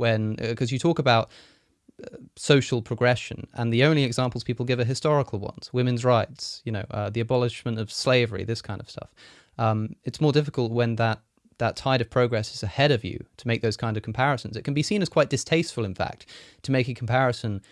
when because you talk about uh, social progression and the only examples people give are historical ones. Women's rights you know uh, the abolishment of slavery this kind of stuff. Um, it's more difficult when that that tide of progress is ahead of you to make those kind of comparisons. It can be seen as quite distasteful in fact to make a comparison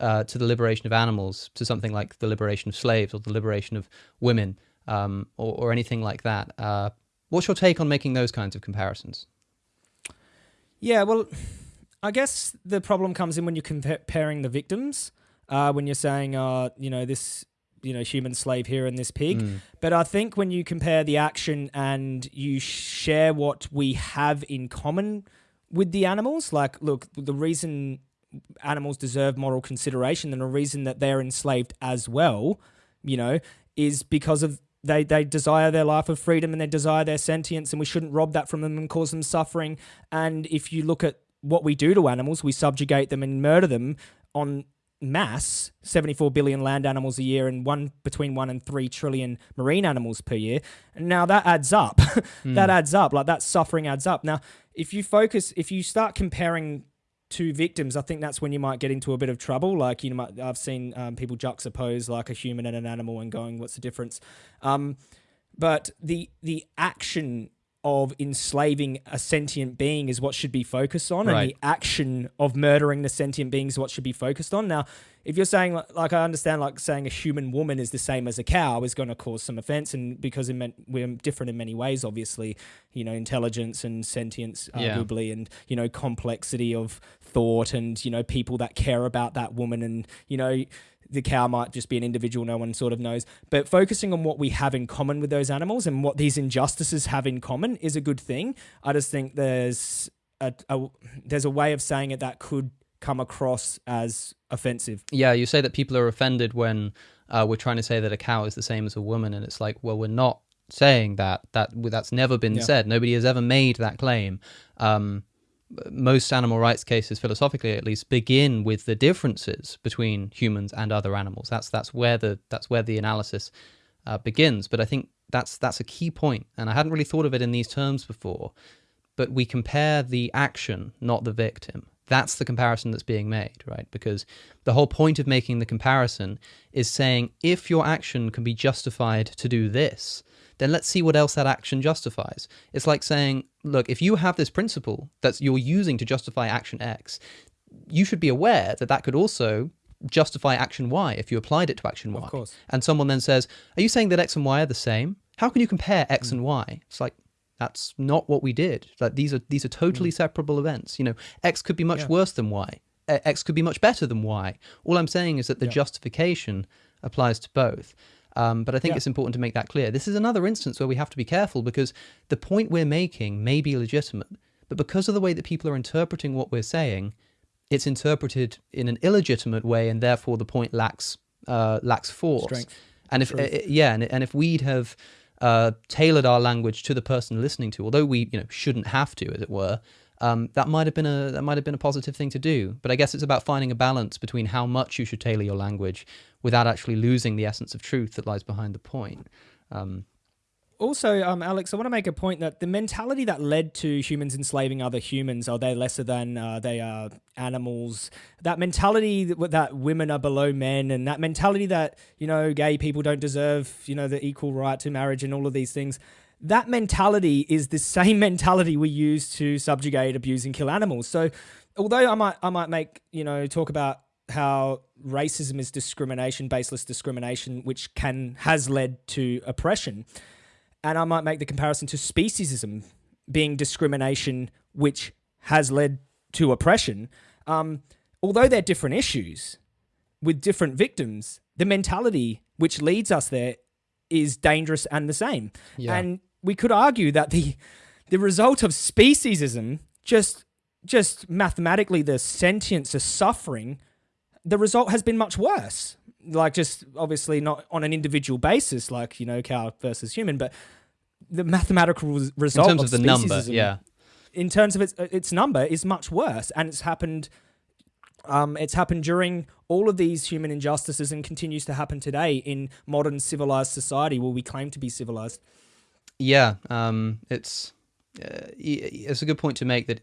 uh, to the liberation of animals to something like the liberation of slaves or the liberation of women um, or, or, anything like that. Uh, what's your take on making those kinds of comparisons? Yeah well I guess the problem comes in when you're comparing the victims. Uh, when you're saying, uh, you know, this, you know, human slave here and this pig. Mm. But I think when you compare the action and you share what we have in common with the animals, like, look, the reason animals deserve moral consideration and the reason that they're enslaved as well, you know, is because of they they desire their life of freedom and they desire their sentience and we shouldn't rob that from them and cause them suffering. And if you look at what we do to animals, we subjugate them and murder them on mass 74 billion land animals a year and one between 1 and 3 trillion marine animals per year. Now that adds up. Mm. that adds up. Like that suffering adds up. Now if you focus if you start comparing two victims i think that's when you might get into a bit of trouble. Like you know i've seen um, people juxtapose like a human and an animal and going what's the difference? Um, but the the action of enslaving a sentient being is what should be focused on, right. and the action of murdering the sentient being is what should be focused on. Now, if you're saying like I understand, like saying a human woman is the same as a cow is going to cause some offense, and because meant, we're different in many ways, obviously, you know, intelligence and sentience, arguably, yeah. and you know, complexity of thought, and you know, people that care about that woman, and you know the cow might just be an individual no one sort of knows. But focusing on what we have in common with those animals and what these injustices have in common is a good thing. I just think there's a, a there's a way of saying it that could come across as offensive. Yeah, you say that people are offended when uh, we're trying to say that a cow is the same as a woman, and it's like, well, we're not saying that. That that's never been yeah. said. Nobody has ever made that claim. Um, most animal rights cases, philosophically at least, begin with the differences between humans and other animals. That's that's where the that's where the analysis uh, begins. But I think that's that's a key point, and I hadn't really thought of it in these terms before. But we compare the action, not the victim. That's the comparison that's being made, right? Because the whole point of making the comparison is saying if your action can be justified to do this, then let's see what else that action justifies. It's like saying, look, if you have this principle that you're using to justify action X, you should be aware that that could also justify action Y if you applied it to action Y. Of course. And someone then says, are you saying that X and Y are the same? How can you compare X mm. and Y? It's like, that's not what we did. Like these are these are totally mm. separable events. You know, X could be much yeah. worse than Y. X could be much better than Y. All I'm saying is that the yeah. justification applies to both. Um, but I think yeah. it's important to make that clear. This is another instance where we have to be careful because the point we're making may be legitimate, but because of the way that people are interpreting what we're saying, it's interpreted in an illegitimate way, and therefore the point lacks uh, lacks force. Strength. And if uh, yeah, and, and if we'd have uh, tailored our language to the person listening to, although we you know shouldn't have to, as it were, um, that might have been a that might have been a positive thing to do. But I guess it's about finding a balance between how much you should tailor your language without actually losing the essence of truth that lies behind the point. Um, also, um, Alex, I want to make a point that the mentality that led to humans enslaving other humans, are they lesser than uh, they are animals? That mentality that, that women are below men, and that mentality that you know gay people don't deserve you know the equal right to marriage and all of these things that mentality is the same mentality we use to subjugate, abuse, and kill animals. So, although I might I might make you know talk about how racism is discrimination, baseless discrimination, which can has led to oppression, and I might make the comparison to speciesism being discrimination, which has led to oppression. Um, although they're different issues with different victims, the mentality which leads us there is dangerous and the same. Yeah. And we could argue that the the result of speciesism just just mathematically the sentience of suffering the result has been much worse. Like just obviously not on an individual basis like you know cow versus human but the mathematical result in terms of, of the number yeah. in terms of its its number is much worse and it's happened um, it's happened during all of these human injustices and continues to happen today in modern civilized society where we claim to be civilized yeah, um, it's uh, it's a good point to make that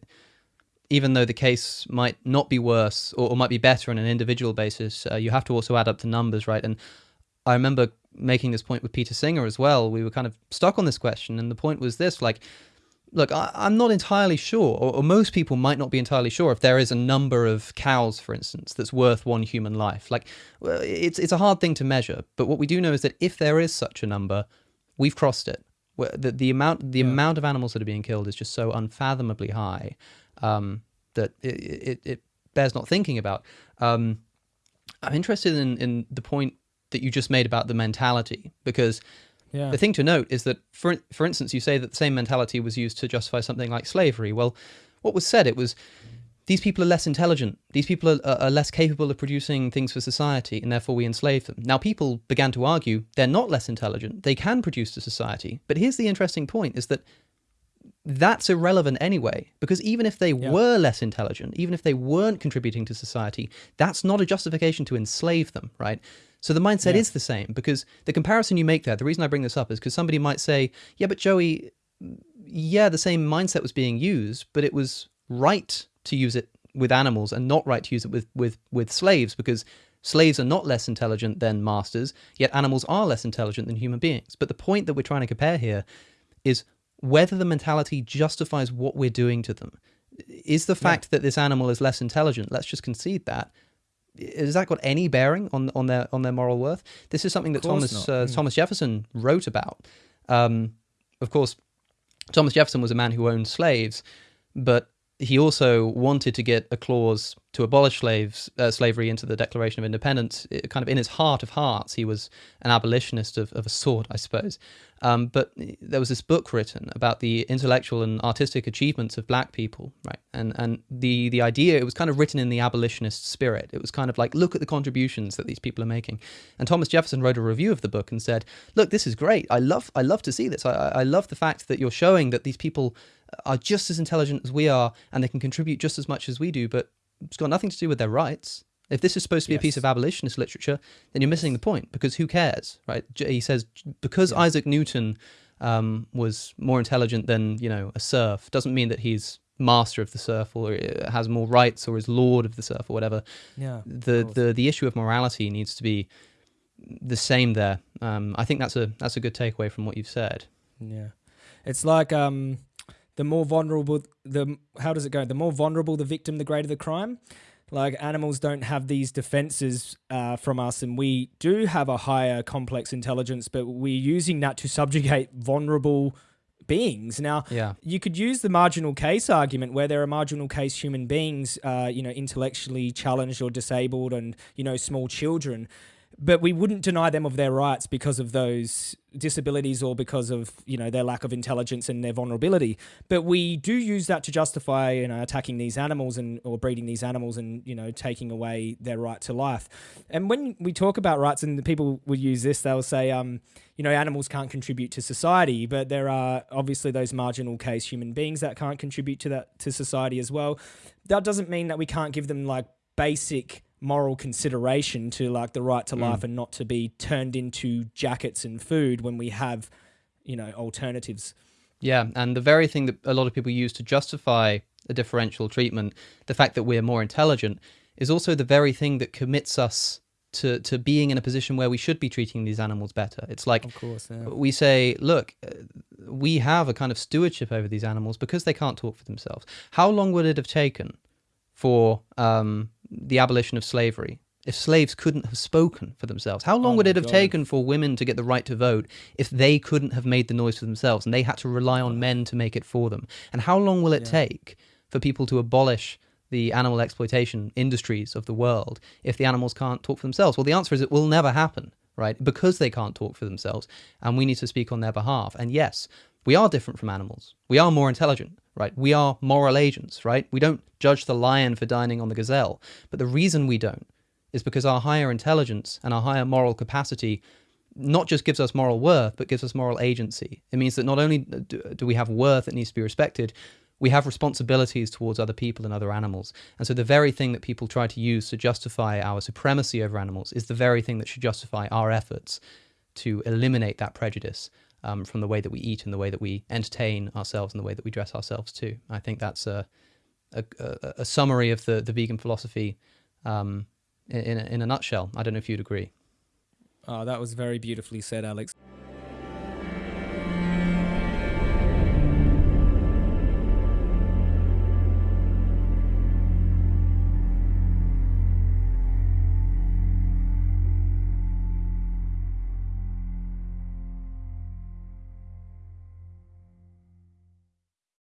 even though the case might not be worse or, or might be better on an individual basis, uh, you have to also add up the numbers, right? And I remember making this point with Peter Singer as well. We were kind of stuck on this question, and the point was this: like, look, I, am not entirely sure, or, or, most people might not be entirely sure, if there is a number of cows, for instance, that's worth one human life. Like, it's it's a hard thing to measure, but what we do know is that if there is such a number, we've crossed it. The, the amount the yeah. amount of animals that are being killed is just so unfathomably high um, that it, it, it, bears not thinking about. Um, I'm interested in, in the point that you just made about the mentality because yeah. the thing to note is that, for, for instance, you say that the same mentality was used to justify something like slavery. Well, what was said, it was these people are less intelligent. These people are, are, less capable of producing things for society, and therefore we enslave them. Now, people began to argue they're not less intelligent. They can produce to society. But here's the interesting point: is that that's irrelevant anyway, because even if they yeah. were less intelligent, even if they weren't contributing to society, that's not a justification to enslave them, right? So the mindset yeah. is the same, because the comparison you make there, the reason I bring this up is because somebody might say, yeah, but Joey, yeah, the same mindset was being used, but it was right to use it with animals and not right to use it with, with, with slaves, because slaves are not less intelligent than masters, yet animals are less intelligent than human beings. But the point that we're trying to compare here is whether the mentality justifies what we're doing to them. Is the fact yeah. that this animal is less intelligent, let's just concede that, has that got any bearing on on their on their moral worth? This is something that Thomas uh, mm. Thomas Jefferson wrote about. Um, of course, Thomas Jefferson was a man who owned slaves, but he also wanted to get a clause to abolish slaves uh, slavery into the Declaration of Independence. It, kind of in his heart of hearts, he was an abolitionist of, of a sort, I suppose. Um, but there was this book written about the intellectual and artistic achievements of black people, right? And and the the idea it was kind of written in the abolitionist spirit. It was kind of like look at the contributions that these people are making. And Thomas Jefferson wrote a review of the book and said, "Look, this is great. I love I love to see this. I I love the fact that you're showing that these people are just as intelligent as we are and they can contribute just as much as we do, but it's got nothing to do with their rights. If this is supposed to be yes. a piece of abolitionist literature, then you're missing the point because who cares, right? He says because yeah. Isaac Newton um, was more intelligent than you know a serf doesn't mean that he's master of the serf or uh, has more rights or is lord of the serf or whatever. Yeah. The the the issue of morality needs to be the same there. Um, I think that's a that's a good takeaway from what you've said. Yeah, it's like um, the more vulnerable the how does it go? The more vulnerable the victim, the greater the crime. Like animals don't have these defenses uh, from us, and we do have a higher complex intelligence, but we're using that to subjugate vulnerable beings. Now, yeah. you could use the marginal case argument where there are marginal case human beings, uh, you know, intellectually challenged or disabled, and you know, small children but we wouldn't deny them of their rights because of those disabilities or because of you know their lack of intelligence and their vulnerability. But we do use that to justify you know attacking these animals and or breeding these animals and you know taking away their right to life. And when we talk about rights and the people will use this they'll say um you know animals can't contribute to society but there are obviously those marginal case human beings that can't contribute to that to society as well. That doesn't mean that we can't give them like basic moral consideration to like the right to mm. life and not to be turned into jackets and food when we have, you know, alternatives. Yeah, and the very thing that a lot of people use to justify a differential treatment, the fact that we're more intelligent, is also the very thing that commits us to, to being in a position where we should be treating these animals better. It's like of course, yeah. we say, look, uh, we have a kind of stewardship over these animals because they can't talk for themselves. How long would it have taken for um, the abolition of slavery if slaves couldn't have spoken for themselves? How long oh would it have God. taken for women to get the right to vote if they couldn't have made the noise for themselves and they had to rely on men to make it for them? And how long will it yeah. take for people to abolish the animal exploitation industries of the world if the animals can't talk for themselves? Well, the answer is it will never happen, right? Because they can't talk for themselves and we need to speak on their behalf. And yes, we are different from animals. We are more intelligent, right? We are moral agents, right? We don't judge the lion for dining on the gazelle. But the reason we don't is because our higher intelligence and our higher moral capacity not just gives us moral worth, but gives us moral agency. It means that not only do we have worth that needs to be respected, we have responsibilities towards other people and other animals. And so the very thing that people try to use to justify our supremacy over animals is the very thing that should justify our efforts to eliminate that prejudice um, from the way that we eat and the way that we entertain ourselves and the way that we dress ourselves too. I think that's a a, a, summary of the, the vegan philosophy um, in, in a nutshell. I don't know if you'd agree. Oh, that was very beautifully said, Alex.